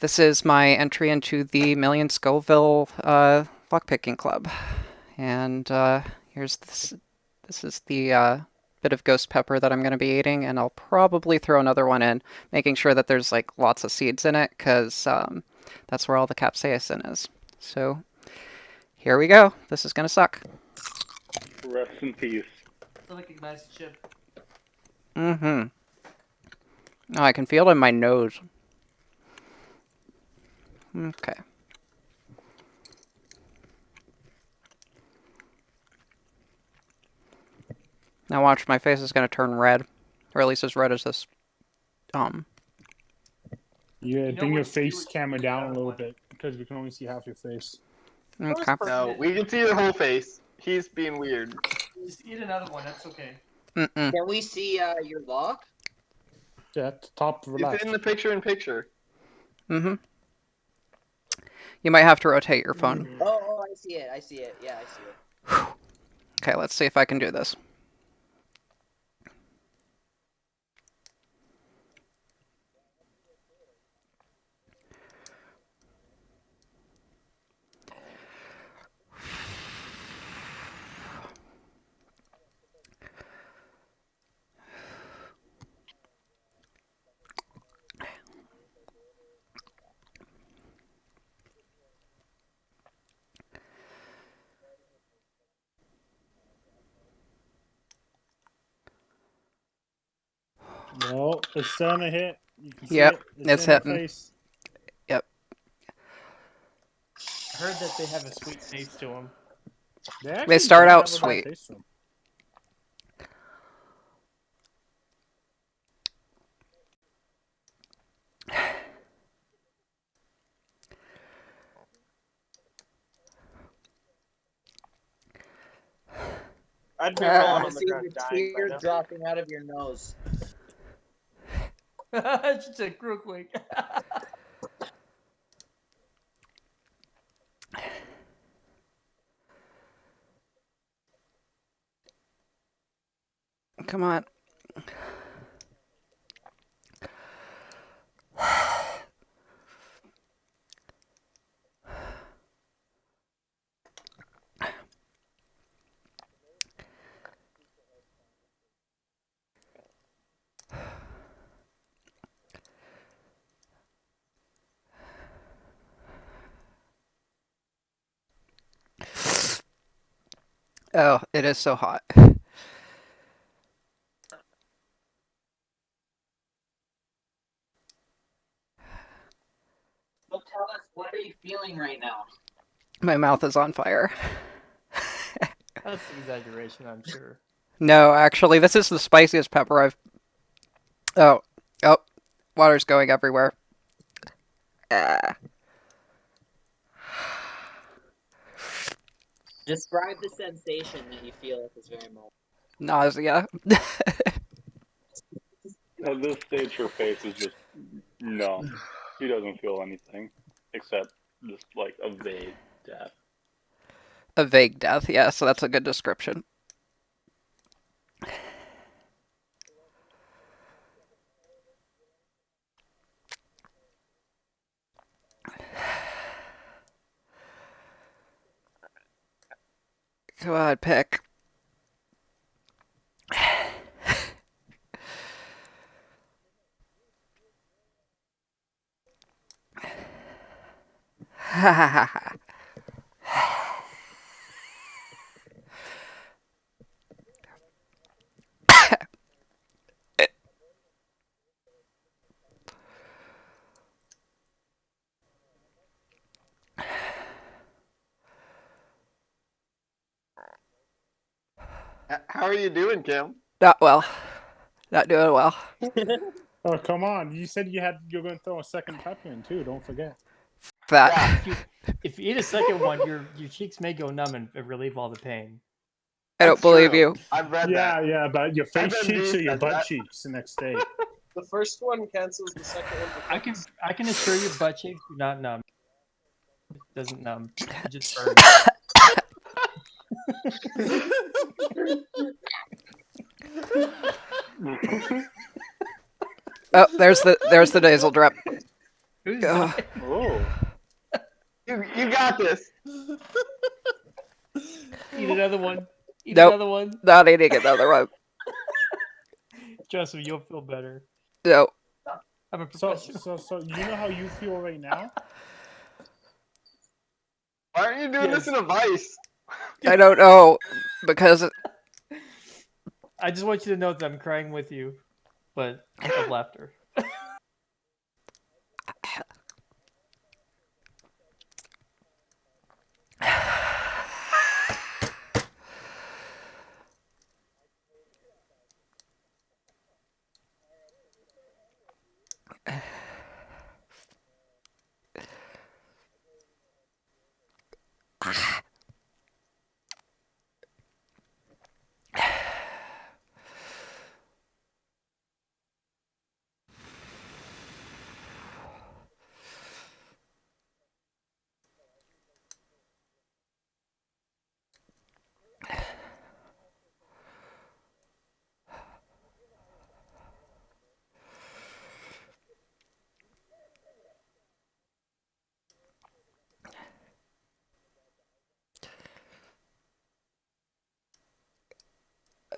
This is my entry into the Million Scoville uh, lockpicking club, and uh, here's this. This is the uh, bit of ghost pepper that I'm going to be eating, and I'll probably throw another one in, making sure that there's like lots of seeds in it, because um, that's where all the capsaicin is. So here we go. This is going to suck. Rest in peace. like a nice. Mm-hmm. Oh, I can feel it in my nose. Okay. Now watch, my face is going to turn red. Or at least as red as this. Um. Yeah, know bring your face camera down a little one. bit because we can only see half your face. Okay. No, we can see your whole face. He's being weird. Just eat another one. That's okay. Mm-mm. Can we see uh, your lock? Yeah, at the top It's left. in the picture in picture. Mm-hmm. You might have to rotate your phone. Mm. Oh, oh, I see it. I see it. Yeah, I see it. Okay, let's see if I can do this. No, it's starting to hit. You can see Yep, it. it's in your hitting. face. I heard that they have a sweet taste to them. They, actually start out have a bad sweet. taste to 'em. I'd be Uh, I on to the see ground the dying by tear dropping out of your nose. Just a real quick. Come on. Oh, it is so hot. So tell us, what are you feeling right now? My mouth is on fire. That's an exaggeration, I'm sure. No, actually, this is the spiciest pepper I've. Oh, oh, water's going everywhere. Ah. Describe the sensation that you feel at this very moment. Nausea. At this stage, her face is just numb. She doesn't feel anything except just like a vague death. a vague death, yeah, so that's a good description. Come on, pick. Ha ha ha ha. You doing, Kim? Not well. Not doing well. Oh come on! You said you had you're going to throw a second pepper in too. Don't forget. That. If you, if you eat a second one, your your cheeks may go numb and relieve all the pain. I don't That's believe true. you. I've read Yeah, that. yeah, but your face cheeks or your butt that. cheeks the next day. The first one cancels the second one. I can I can assure you, butt cheeks do not numb. It doesn't numb. It just burns. Oh, there's the there's the nasal drip. Who's Oh. You, you got this. Eat another one. Eat Nope. another one. Not eating another one. Trust me, you'll feel better. No. I'm a So, professional. so, so you know how you feel right now? Why aren't you doing this in a vice? I don't know because I just want you to know that I'm crying with you, but of laughter.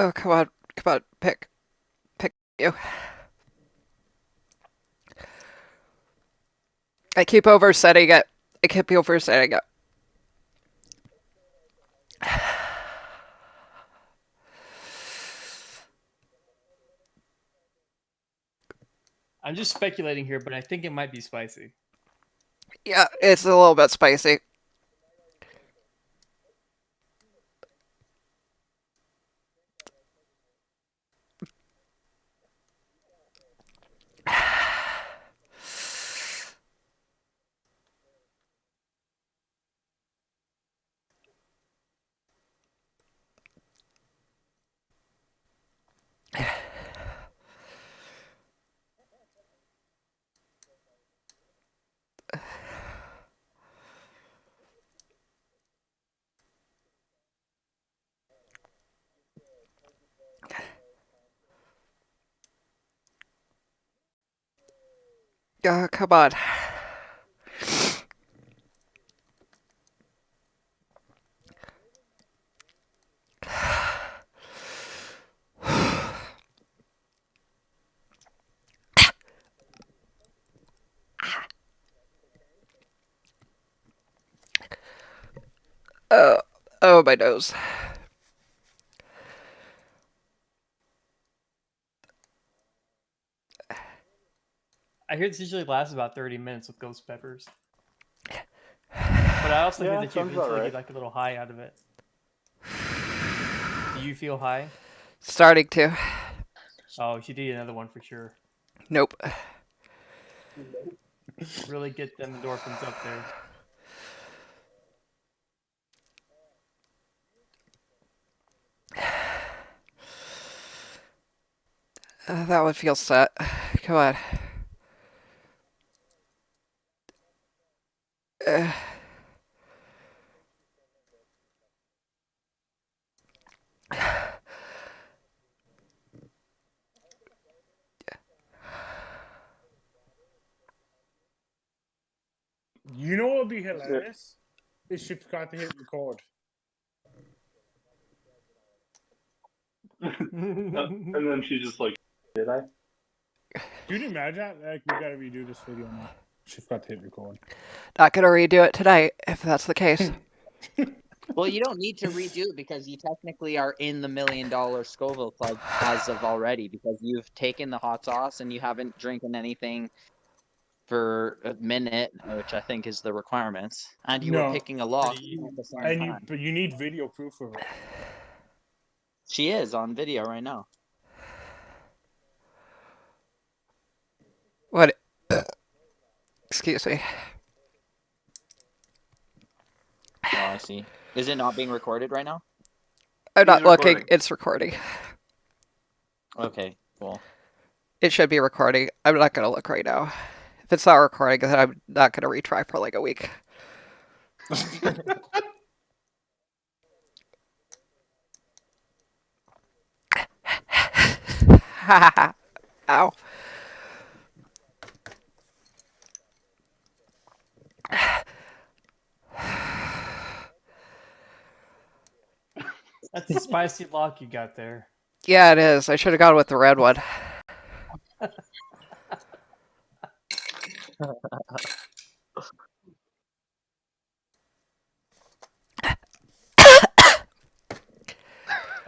oh come on, come on, pick, pick you. I keep oversetting it. I keep oversetting it. I'm just speculating here, but I think it might be spicy. Yeah, it's a little bit spicy. Oh, come on. Oh, oh, my nose. I hear this usually lasts about 30 minutes with ghost peppers. But I also Yeah, hear that you sounds about eventually right. get like a little high out of it. Do you feel high? Starting to. Oh, she did another one for sure. Nope. Really get them endorphins up there. Uh, that would feel set. Come on. Uh, You know what would be hilarious? Is she forgot to hit record. and then she's just like, did I? Can you imagine that? Like, we gotta redo this video now. She forgot to hit record. not gonna redo it tonight if that's the case. Well, you don't need to redo it because you technically are in the million dollar Scoville club as of already because you've taken the hot sauce and you haven't drinking anything for a minute, which I think is the requirements, and you No. were picking a lock Pretty- at the same And you, time. but you need video proof of it. She is on video right now. What? Excuse me. Oh, I see. Is it not being recorded right now? I'm not He's looking. recording. It's recording. Okay, cool. It should be recording. I'm not gonna look right now. If it's not recording, then I'm not gonna retry for like a week. Ow. That's a spicy lock you got there. Yeah, it is. I should have gone with the red one.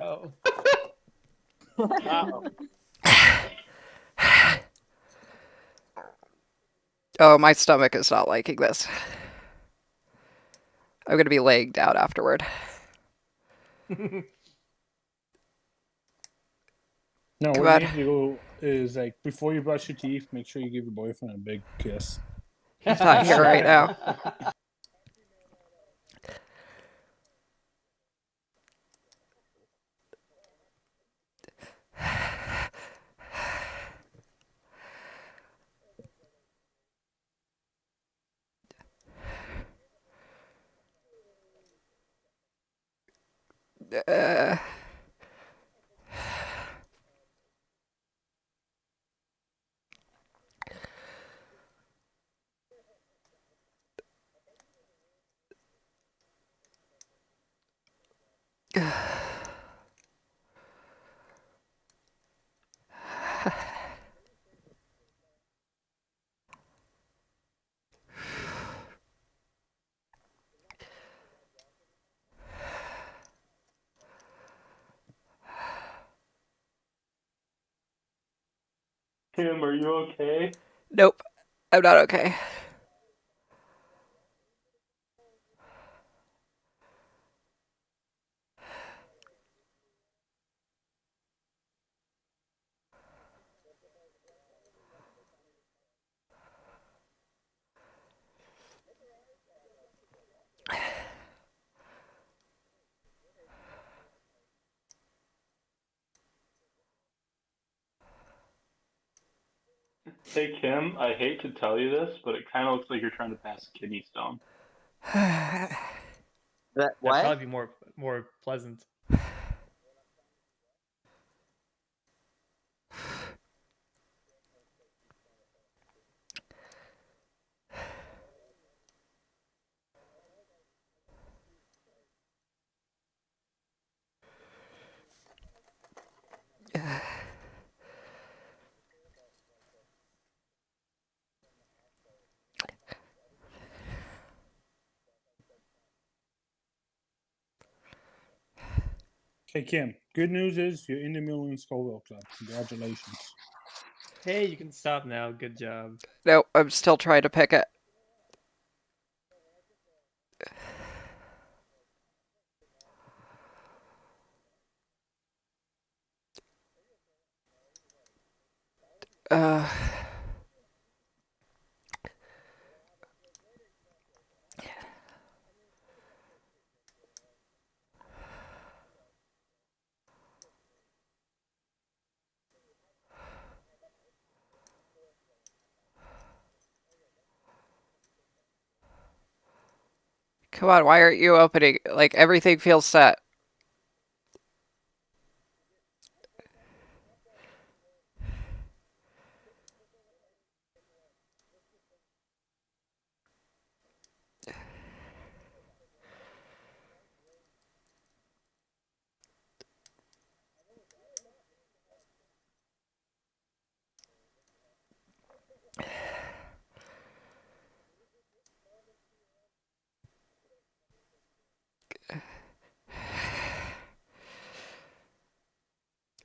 Oh. Uh-oh. Oh, my stomach is not liking this. I'm gonna be laying down afterward. No, Come what on. you need to do is like before you brush your teeth, make sure you give your boyfriend a big kiss. He's not here right now. Uh, Kim, are you okay? nope, I'm not okay. Hey Kim, I hate to tell you this, but it kind of looks like you're trying to pass a kidney stone. That That'd probably be more more pleasant. Okay, Kim. Good news is you're in the Million Scoville Club. Congratulations. Hey, you can stop now. Good job. No, I'm still trying to pick it. Uh, come on, why aren't you opening? Like, everything feels set.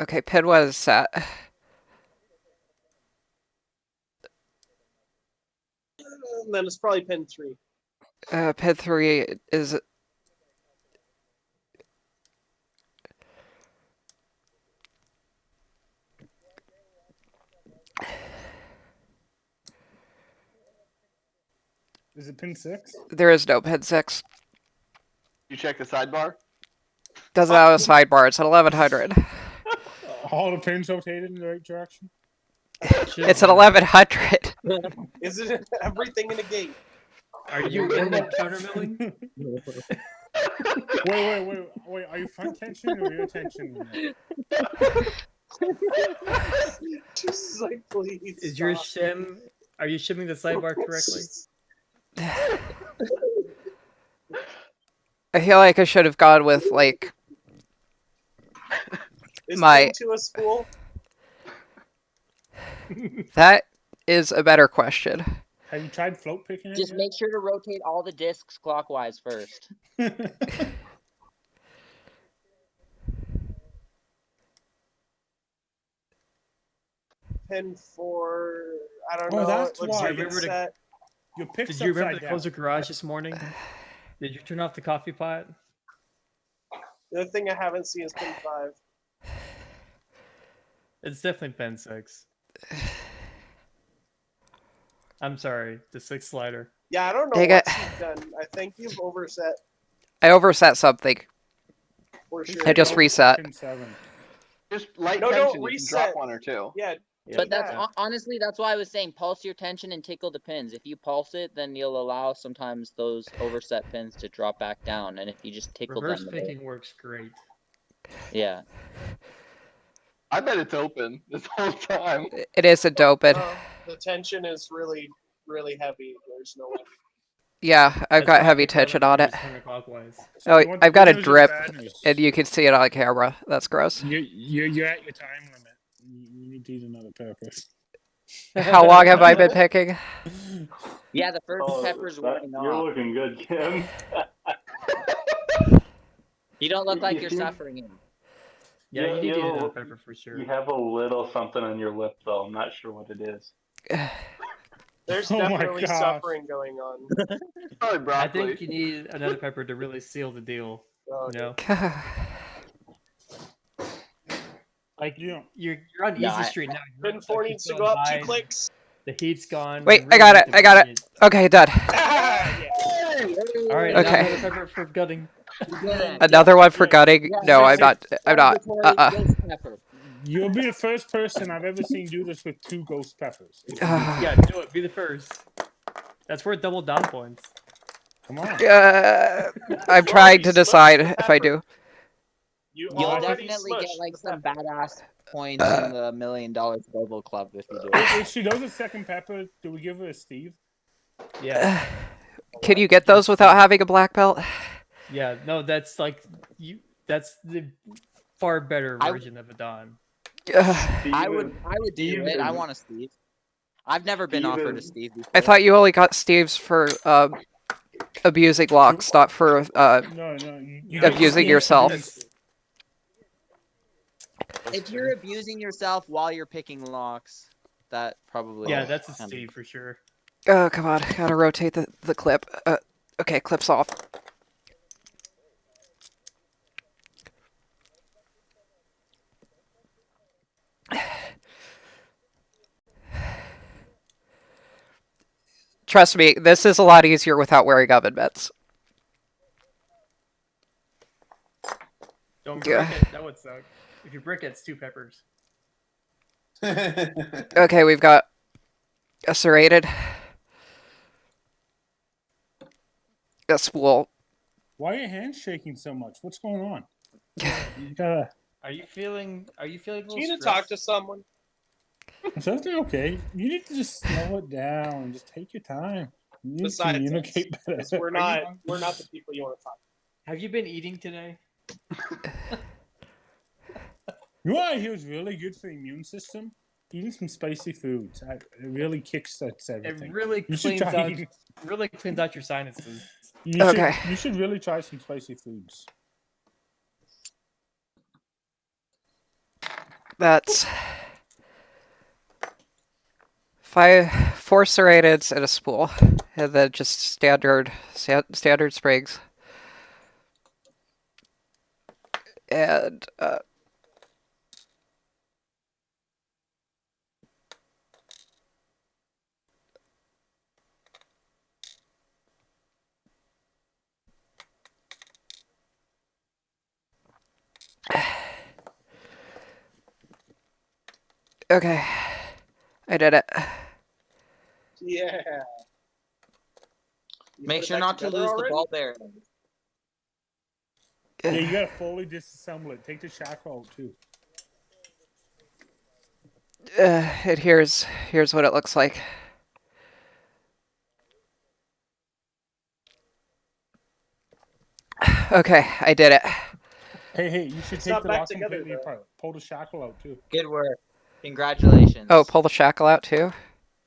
Okay, pin was set. And then it's probably pin three. Uh, pin three is Is it pin six? there is no pin six. You check the sidebar? Doesn't have a sidebar. It's at eleven hundred. All the pins rotated in the right direction. It's an eleven hundred. Is it everything in the game? Are you in the countermilling? Wait, wait, wait, wait. Are you front tension or rear tension? Just like, please. Is your shim? Are you shimming the sidebar correctly? I feel like I should have gone with like Is My- pin two a spool? That is a better question. Have you tried float picking it? Just make sure to rotate all the discs clockwise first. yet? Pin four. I don't Oh, know. that's why. like Remember it's to- Your Did you remember upside to close the garage this morning? Did you turn off the coffee pot? The other thing I haven't seen is pin five. It's definitely pin six. I'm sorry, the six slider. Yeah, I don't know Dang what it. you've done. I think you've overset I overset something. for sure. I just reset. seven. Just light No, no, tension. you can reset. drop one or two. Yeah. But that's Yeah. hon- honestly that's why I was saying pulse your tension and tickle the pins. If you pulse it, then you'll allow sometimes those overset pins to drop back down, and if you just tickle Reverse them, they'll- picking works great. yeah. I bet it's open this whole time. It is a doped. Uh, the tension is really, really heavy. There's no way. Yeah, I've That's got heavy tension on it. reverse. So Oh, I've got a good news or drip. And you can see it on camera. That's gross. You, you, you're at your time limit. You, you need to eat another pepper. How long have I been picking? Yeah, the first Oh, pepper's that- wearing you're off. looking good, Kim. You don't look like you're suffering him. Yeah, Yeah, you need you to eat know, another pepper for sure. You have a little something on your lip, though. I'm not sure what it is. There's Oh definitely suffering going on. Probably I think you need another pepper to really seal the deal. Oh, You know, like you, you're you're on Yeah, easy I- street now. You're Pin like, four needs to go up two high, clicks. The heat's gone. Wait, you I got it, I got it. Okay, done. Ah, yeah. All right, Okay. now another pepper for gutting. Another one for gutting? Yeah, No, I'm not. I'm not. Uh-uh. you'll be the first person I've ever seen do this with two ghost peppers. Yeah, do it. Be the first. That's worth double down points. Come on. Uh, I'm trying to decide if I do. You You'll definitely get like some badass points in the million dollar global club if you do. it. If, if she does a second pepper, do we give her a Steve? Yeah, Can you get those without having a black belt? Yeah. No, that's like you. That's the far better I- version of a Don. I would, I would do it. I want a Steve. I've never been offered a Steve before. I thought you only got Steve's for um, abusing locks, not for uh, No, no. You, you Abusing get yourself. If you're abusing yourself while you're picking locks, that probably. Yeah, that's a kinda- Steve for sure. Oh, come on. Gotta rotate the, the clip. Uh, okay, clip's off. Trust me, this is a lot easier without wearing oven mitts. Don't Yeah. break it. That would suck. If you break it, it's two peppers. Okay, we've got a serrated, a spool. Why are your hands shaking so much? What's going on? You gotta. Are you feeling? Are you feeling? A You little need to talk to someone. Is everything okay? You need to just slow it down. and Just take your time. You need Besides to communicate better. 'cause We're not. We're not the people you want to talk. Have you been eating today? You know what I hear is really good for the immune system? Eating some spicy foods. It really kickstarts It everything. really You cleans out. eating- Really cleans out your sinuses. You Okay. Should, you should really try some spicy foods. That's five, four serrateds and a spool, and then just standard sta- standard sprigs. And uh, okay, I did it. Yeah. You Make sure not to together lose the ball there. Yeah, you gotta fully disassemble it. Take the shackle out too. Uh, and here's here's what it looks like. Okay, I did it. Hey, hey, you should It's take the back lock together, completely though. apart. Pull the shackle out too. Good work. Congratulations. Oh, pull the shackle out too?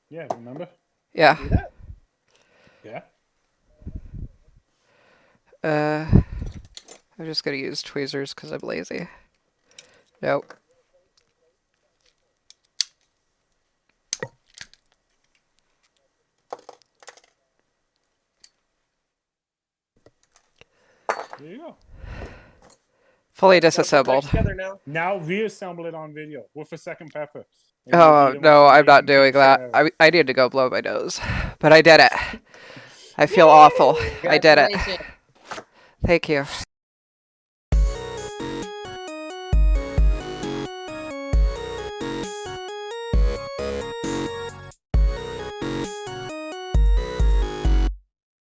Yeah, remember? Yeah. Yeah. Uh, I'm just gonna use tweezers because I'm lazy. Nope. There you go. Fully Gotta put it back disassembled. Together now. Now reassemble it on video with a second pepper. And Oh you'll be the no, I'm not doing that. I I need to go blow my nose, but I did it. I feel awful. I did it. Thank you.